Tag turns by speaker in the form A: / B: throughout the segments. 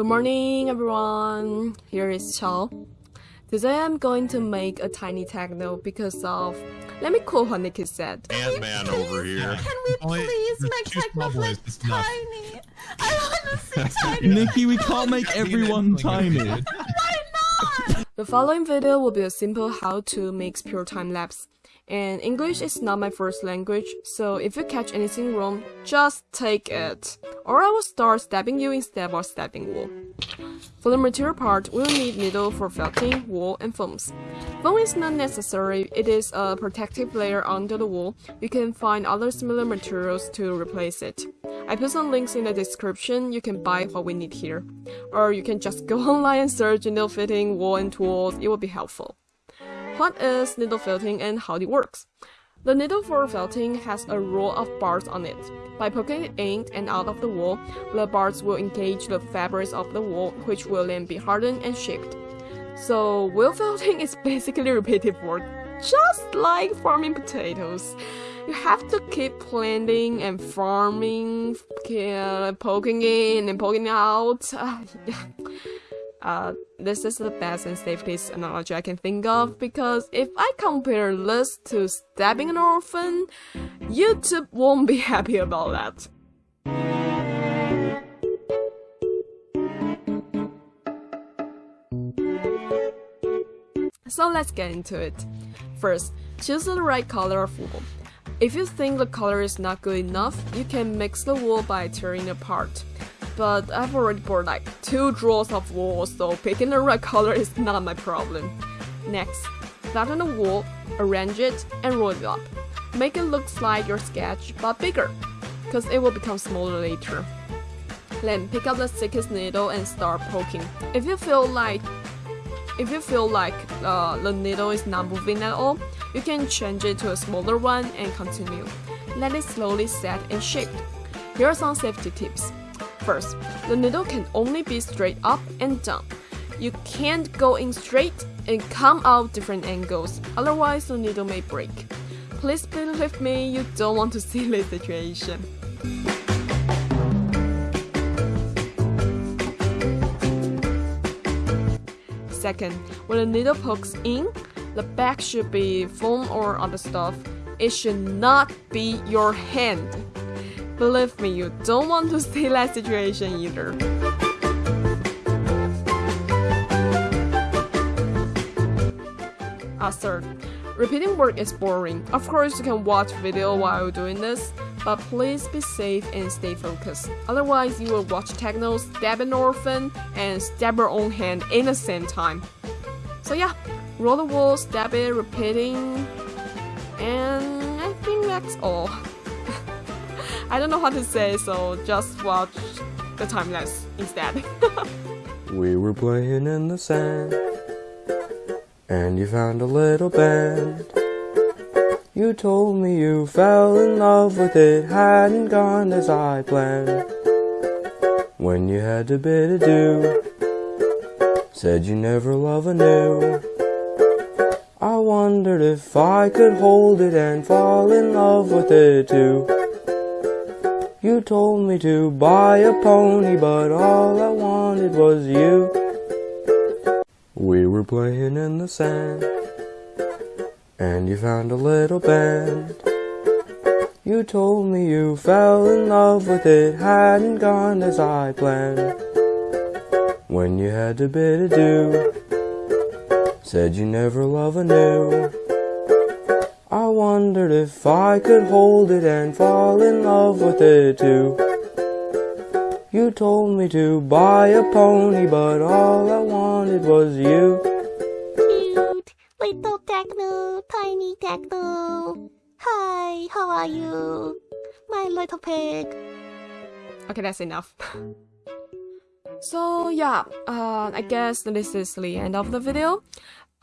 A: Good morning, everyone. Here is Chao. Today I'm going to make a tiny techno because of. Let me quote what Nikki said.
B: Man over here.
C: Can we please
D: there's
C: make
D: two
C: Technoflix
D: small boys, enough.
C: tiny? I want to see tiny.
D: Nikki, we can't make everyone tiny.
C: Why not?
A: The following video will be a simple how to make pure time lapse. And English is not my first language, so if you catch anything wrong, just take it. Or I will start stabbing you instead of stabbing wool. For the material part, we'll need needle for felting, wool, and foams. Foam is not necessary, it is a protective layer under the wool. You can find other similar materials to replace it. I put some links in the description, you can buy what we need here. Or you can just go online and search needle felting, wool, and tools, it will be helpful. What is needle felting and how it works? The needle for felting has a row of bars on it. By poking it in and out of the wool, the bars will engage the fabrics of the wool, which will then be hardened and shaped. So, wool felting is basically repetitive work, just like farming potatoes. You have to keep planting and farming, uh, poking in and poking out. Uh, this is the best and safest analogy I can think of because if I compare this to stabbing an orphan, YouTube won't be happy about that. So let's get into it. First, choose the right color of wool. If you think the color is not good enough, you can mix the wool by tearing it apart but I've already bought like two drawers of wool, so picking the right color is not my problem. Next, flatten the wool, arrange it, and roll it up. Make it look like your sketch, but bigger, because it will become smaller later. Then pick up the thickest needle and start poking. If you feel like if you feel like uh, the needle is not moving at all, you can change it to a smaller one and continue. Let it slowly set and shape. Here are some safety tips. First, the needle can only be straight up and down. You can't go in straight and come out different angles, otherwise the needle may break. Please believe me, you don't want to see this situation. Second, when the needle pokes in, the back should be foam or other stuff. It should not be your hand. Believe me, you don't want to see that situation either. Uh, third, repeating work is boring. Of course, you can watch video while doing this, but please be safe and stay focused. Otherwise, you will watch techno, stab an orphan, and stab your own hand in the same time. So yeah, roll the wool, stab it, repeating, and I think that's all. I don't know how to say, so just watch the time lapse instead.
E: We were playing in the sand, and you found a little band. You told me you fell in love with it, hadn't gone as I planned. When you had to bid adieu, said you never love anew. I wondered if I could hold it and fall in love with it too. You told me to buy a pony, but all I wanted was you. We were playing in the sand, and you found a little band. You told me you fell in love with it, hadn't gone as I planned. When you had to bid adieu, said you never love anew. I wondered if I could hold it and fall in love with it too. You told me to buy a pony, but all I wanted was you.
C: Techno, tiny techno. Hi, how are you? My little pig.
A: okay, that's enough. so yeah, uh, I guess this is the end of the video.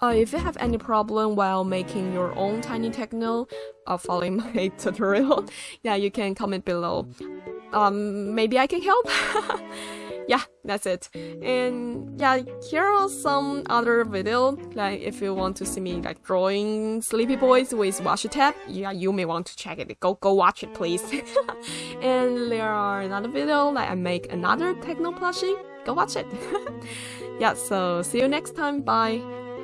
A: Uh, if you have any problem while making your own tiny techno, uh, following my tutorial, yeah, you can comment below. Um, maybe I can help. yeah, that's it. And yeah, here are some other video. Like if you want to see me like drawing sleepy boys with washi tape, yeah, you may want to check it. Go go watch it, please. and there are another video like I make another techno plushie go watch it. yeah, so see you next time. Bye.